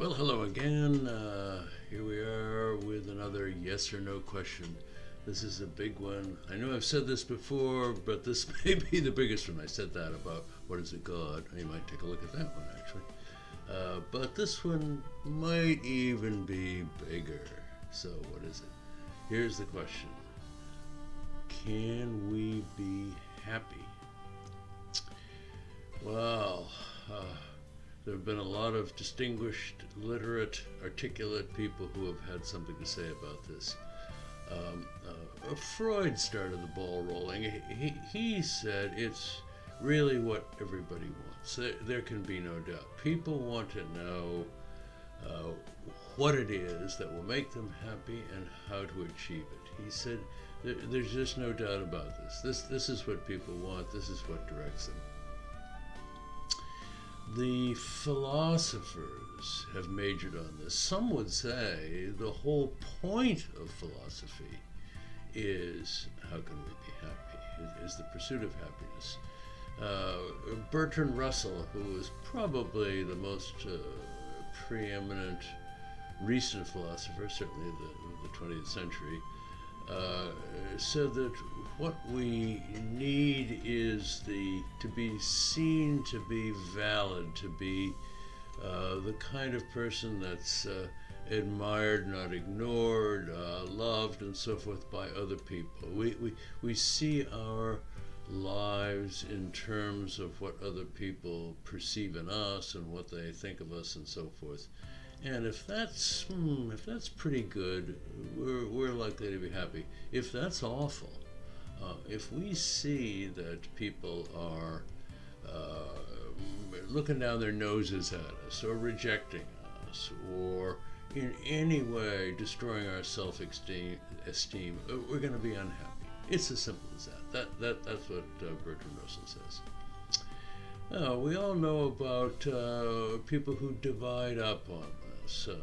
Well, hello again. Uh, here we are with another yes or no question. This is a big one. I know I've said this before, but this may be the biggest one. I said that about what is a God. You might take a look at that one actually. Uh, but this one might even be bigger. So, what is it? Here's the question Can we be happy? Have been a lot of distinguished, literate, articulate people who have had something to say about this. Um, uh, Freud started the ball rolling. He, he said it's really what everybody wants. There, there can be no doubt. People want to know uh, what it is that will make them happy and how to achieve it. He said there, there's just no doubt about this. This this is what people want. This is what directs them. The philosophers have majored on this. Some would say the whole point of philosophy is how can we be happy? Is the pursuit of happiness. Uh, Bertrand Russell, who was probably the most uh, preeminent recent philosopher, certainly of the, the 20th century, uh, said that what we need is the to be seen to be valid, to be uh, the kind of person that's uh, admired, not ignored, uh, loved, and so forth by other people. We, we, we see our lives in terms of what other people perceive in us and what they think of us and so forth. And if that's hmm, if that's pretty good, we're, we're likely to be happy. If that's awful, uh, if we see that people are uh, looking down their noses at us, or rejecting us, or in any way destroying our self-esteem, esteem, uh, we're going to be unhappy. It's as simple as that. That, that that's what uh, Bertrand Russell says. Uh, we all know about uh, people who divide up on uh,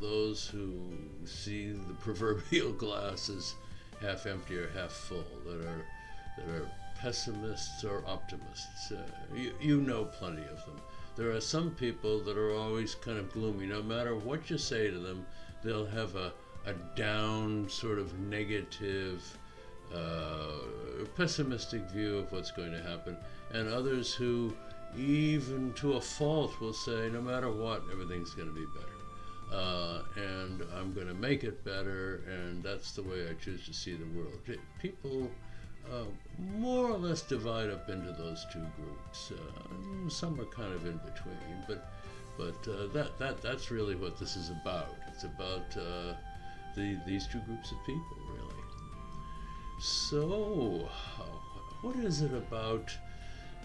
those who see the proverbial glass as half empty or half full, that are that are pessimists or optimists. Uh, you, you know plenty of them. There are some people that are always kind of gloomy. No matter what you say to them, they'll have a, a down, sort of negative, uh, pessimistic view of what's going to happen. And others who, even to a fault, will say, no matter what, everything's going to be better I'm going to make it better, and that's the way I choose to see the world. People uh, more or less divide up into those two groups. Uh, some are kind of in between, but but uh, that that that's really what this is about. It's about uh, the these two groups of people, really. So, what is it about?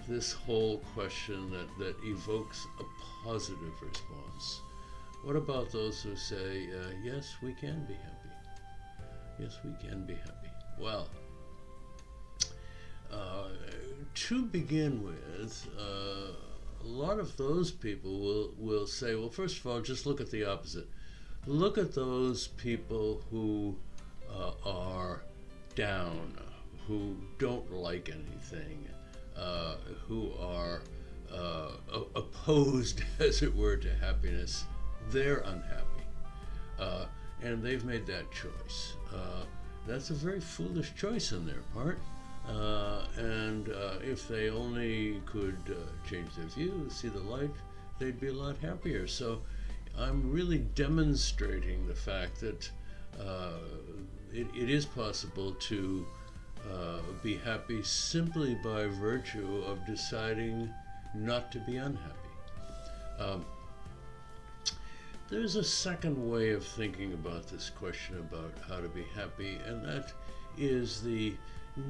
This whole question that, that evokes a positive response. What about those who say, uh, yes, we can be happy? Yes, we can be happy. Well, uh, to begin with, uh, a lot of those people will, will say, well, first of all, just look at the opposite. Look at those people who uh, are down, who don't like anything, uh, who are uh, opposed, as it were, to happiness they're unhappy. Uh, and they've made that choice. Uh, that's a very foolish choice on their part. Uh, and uh, if they only could uh, change their view, see the light, they'd be a lot happier. So I'm really demonstrating the fact that uh, it, it is possible to be happy simply by virtue of deciding not to be unhappy. Um, there's a second way of thinking about this question about how to be happy, and that is the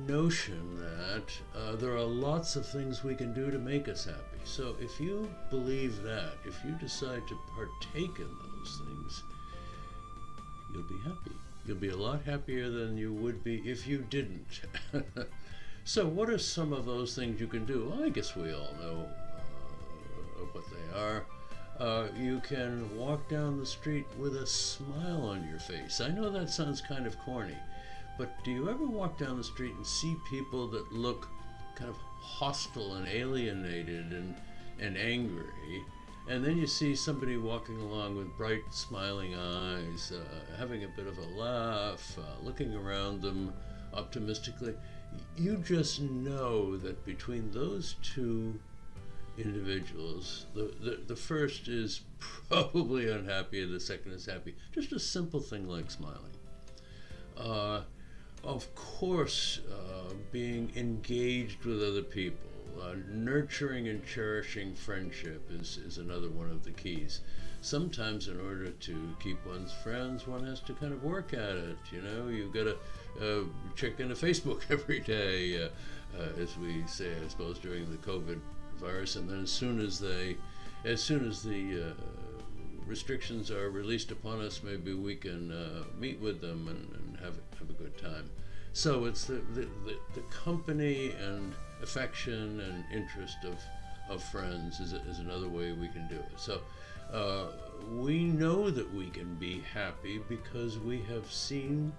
notion that uh, there are lots of things we can do to make us happy. So if you believe that, if you decide to partake in those things, you'll be happy. You'll be a lot happier than you would be if you didn't. so what are some of those things you can do? Well, I guess we all know uh, what they are. Uh, you can walk down the street with a smile on your face. I know that sounds kind of corny, but do you ever walk down the street and see people that look kind of hostile and alienated and, and angry? and then you see somebody walking along with bright, smiling eyes, uh, having a bit of a laugh, uh, looking around them optimistically. You just know that between those two individuals, the, the, the first is probably unhappy and the second is happy. Just a simple thing like smiling. Uh, of course, uh, being engaged with other people, uh, nurturing and cherishing friendship is, is another one of the keys. Sometimes, in order to keep one's friends, one has to kind of work at it. You know, you've got to uh, check into Facebook every day, uh, uh, as we say, I suppose, during the COVID virus. And then, as soon as they, as soon as the uh, restrictions are released upon us, maybe we can uh, meet with them and, and, have have a good time. So it's the, the, the, the company and affection and interest of of friends is, is another way we can do it. So uh, we know that we can be happy because we have seen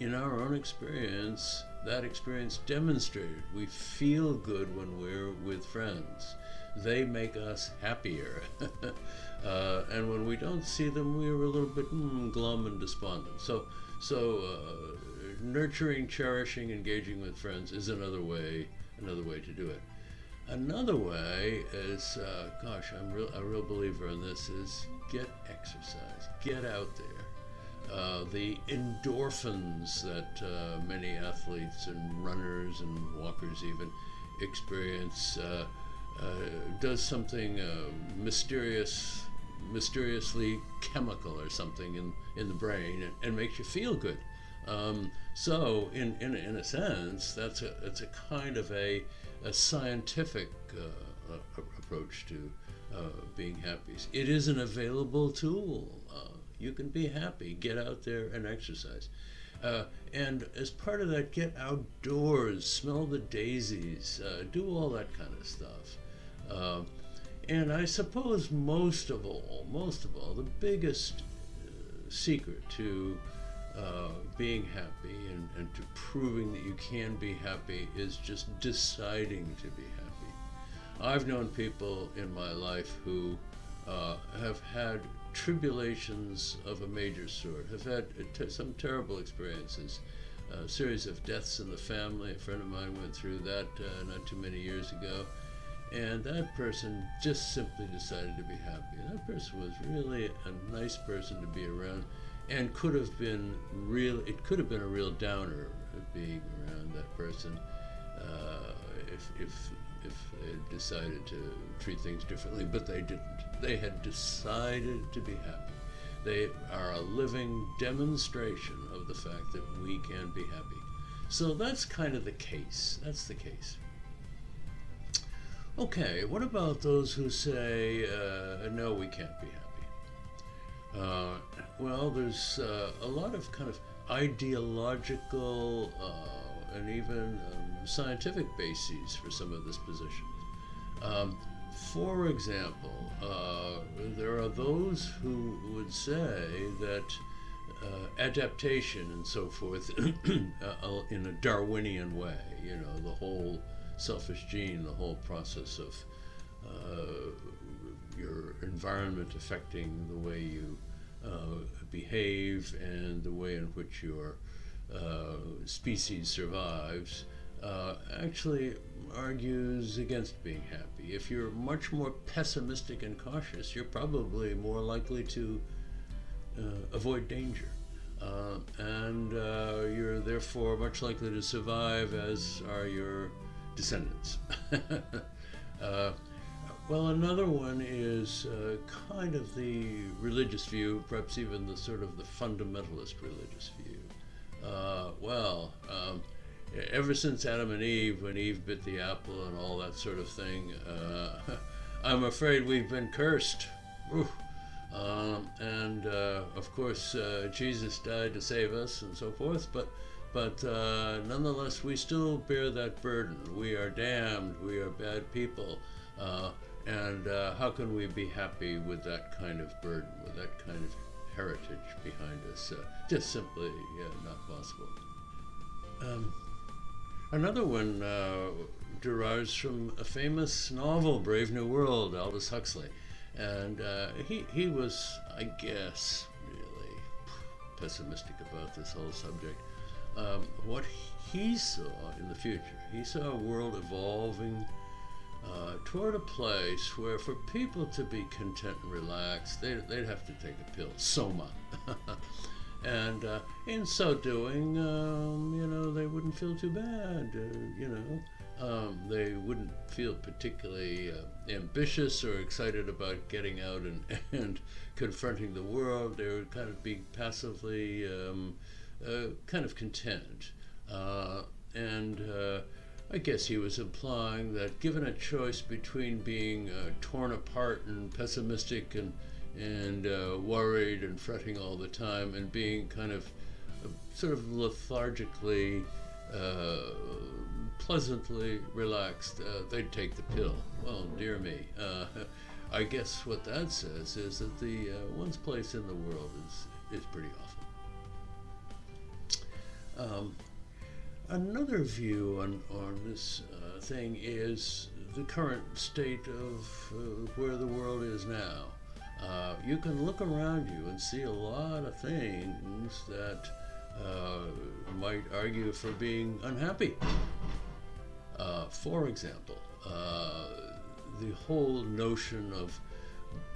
in our own experience that experience demonstrated. We feel good when we're with friends. They make us happier. uh, and when we don't see them, we're a little bit mm, glum and despondent. So, so uh, nurturing, cherishing, engaging with friends is another way, another way to do it. Another way is, uh, gosh, I'm real, a real believer in this, is get exercise, get out there. Uh, the endorphins that uh, many athletes and runners and walkers even experience uh, uh, does something uh, mysterious, mysteriously chemical or something in, in the brain and, and makes you feel good. Um, so, in, in, in a sense, that's a, it's a kind of a, a scientific approach to being happy. It is an available tool. Uh, you can be happy. Get out there and exercise. Uh, and as part of that, get outdoors, smell the daisies, uh, do all that kind of stuff. Um, and I suppose most of all, most of all, the biggest secret to uh, being happy and, and to proving that you can be happy is just deciding to be happy. I've known people in my life who uh, have had tribulations of a major sort, have had some terrible experiences, a series of deaths in the family. A friend of mine went through that uh, not too many years ago. And that person just simply decided to be happy. That person was really a nice person to be around and could have been real. It could have been a real downer being around that person uh, if if if they had decided to treat things differently, but they didn't. They had decided to be happy. They are a living demonstration of the fact that we can be happy. So that's kind of the case. That's the case. Okay, what about those who say, uh, no, we can't be happy? Uh, well, there's uh, a lot of kind of ideological uh, and even um, scientific bases for some of this position. Um, for example, uh, there are those who would say that uh, adaptation and so forth uh, in a Darwinian way, you know, the whole selfish gene, the whole process of uh, your environment affecting the way you uh, behave and the way in which your uh, species survives uh, actually argues against being happy. If you're much more pessimistic and cautious, you're probably more likely to uh, avoid danger. Uh, and uh, you're therefore much likely to survive, as are your descendants. Well, another one is uh, kind of the religious view, perhaps even the sort of the fundamentalist religious view. Uh, well, um, ever since Adam and Eve, when Eve bit the apple and all that sort of thing, uh, I'm afraid we've been cursed. Um, and uh, of course, uh, Jesus died to save us and so forth, but but uh, nonetheless, we still bear that burden. We are damned. We are bad people. Uh, and uh, how can we be happy with that kind of burden, with that kind of heritage behind us? Just simply yeah, not possible. Um, another one uh, derives from a famous novel, Brave New World, Aldous Huxley. And uh, he, he was, I guess, really pessimistic about this whole subject. Um, what he saw in the future, he saw a world evolving uh, toward a place where for people to be content and relaxed, they, they'd have to take a pill, soma. and uh, in so doing, um, you know, they wouldn't feel too bad, uh, you know. Um, they wouldn't feel particularly uh, ambitious or excited about getting out and, and confronting the world. They would kind of be passively um, uh, kind of content. Uh, and uh, I guess he was implying that given a choice between being torn apart and pessimistic and, and uh, worried and fretting all the time and being kind of sort of lethargically pleasantly relaxed, uh, they'd take the pill. Well, dear me. Uh, I guess what that says is that the uh, one's place in the world is, is pretty awful. Um, another view on, on this uh, thing is the current state of uh, where the world is now. Uh, you can look around you and see a lot of things that might argue for being unhappy. Uh, for example, uh, the whole notion of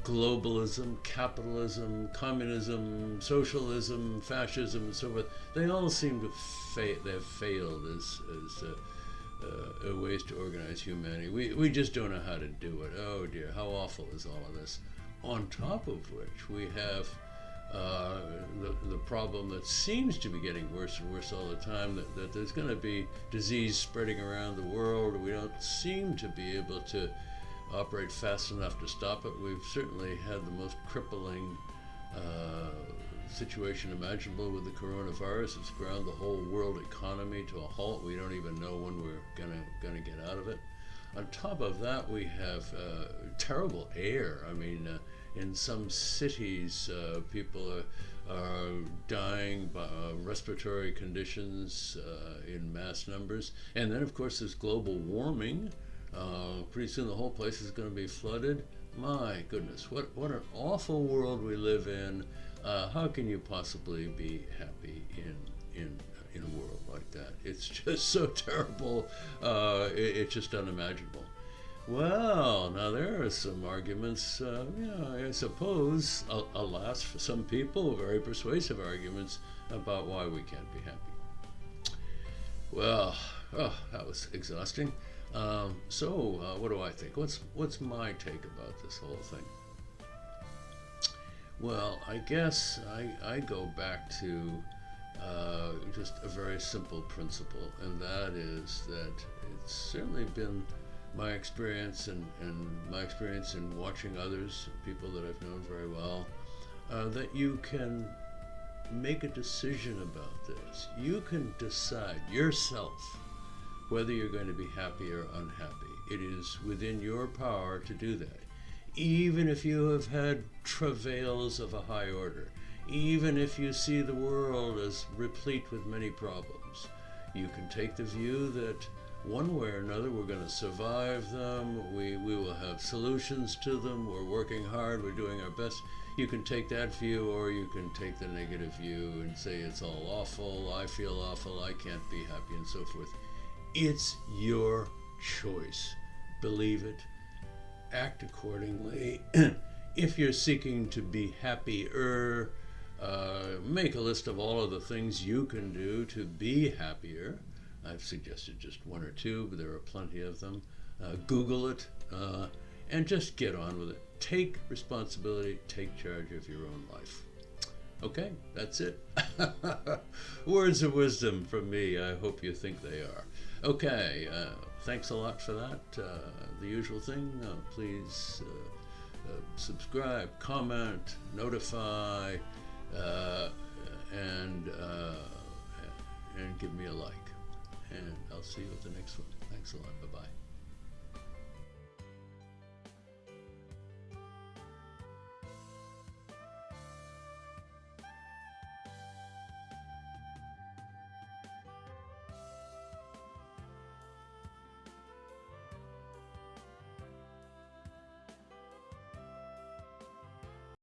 globalism, capitalism, communism, socialism, fascism, and so forth, they all seem to fa- they have failed as, as uh, uh, ways to organize humanity. We, we just don't know how to do it. Oh dear, how awful is all of this? On top of which, we have uh, the, the problem that seems to be getting worse and worse all the time that, that there's going to be disease spreading around the world. We don't seem to be able to operate fast enough to stop it. We've certainly had the most crippling uh, situation imaginable with the coronavirus. It's ground the whole world economy to a halt. We don't even know when we're gonna gonna get out of it. On top of that, we have uh, terrible air. I mean, uh, in some cities, uh, people are, are dying by uh, respiratory conditions uh, in mass numbers. And then, of course, there's global warming. Uh, pretty soon, the whole place is going to be flooded. My goodness, what, what an awful world we live in. how can you possibly be happy in, in in a world like that. It's just so terrible. Uh, it, it's just unimaginable. Well, now there are some arguments, uh, you know, I suppose, alas, for some people, very persuasive arguments about why we can't be happy. Well, oh, that was exhausting. Um, so, uh, what do I think? What's what's my take about this whole thing? Well, I guess I, I go back to uh, just a very simple principle, and that is that it's certainly been my experience and, and my experience in watching others, people that I've known very well, uh, that you can make a decision about this. You can decide yourself whether you're going to be happy or unhappy. It is within your power to do that. Even if you have had travails of a high order, even if you see the world as replete with many problems, you can take the view that one way or another, we're going to survive them. We, we will have solutions to them. We're working hard. We're doing our best. You can take that view, or you can take the negative view and say it's all awful. I feel awful. I can't be happy, and so forth. It's your choice. Believe it. Act accordingly. if you're seeking to be happier, uh, make a list of all of the things you can do to be happier. I've suggested just one or two, but there are plenty of them. Uh, Google it uh, and just get on with it. Take responsibility, take charge of your own life. Okay, that's it. Words of wisdom from me. I hope you think they are. Okay, uh, thanks a lot for that. Uh, the usual thing, please subscribe, comment, notify, I'll see you at the next one. Thanks a lot. Bye bye.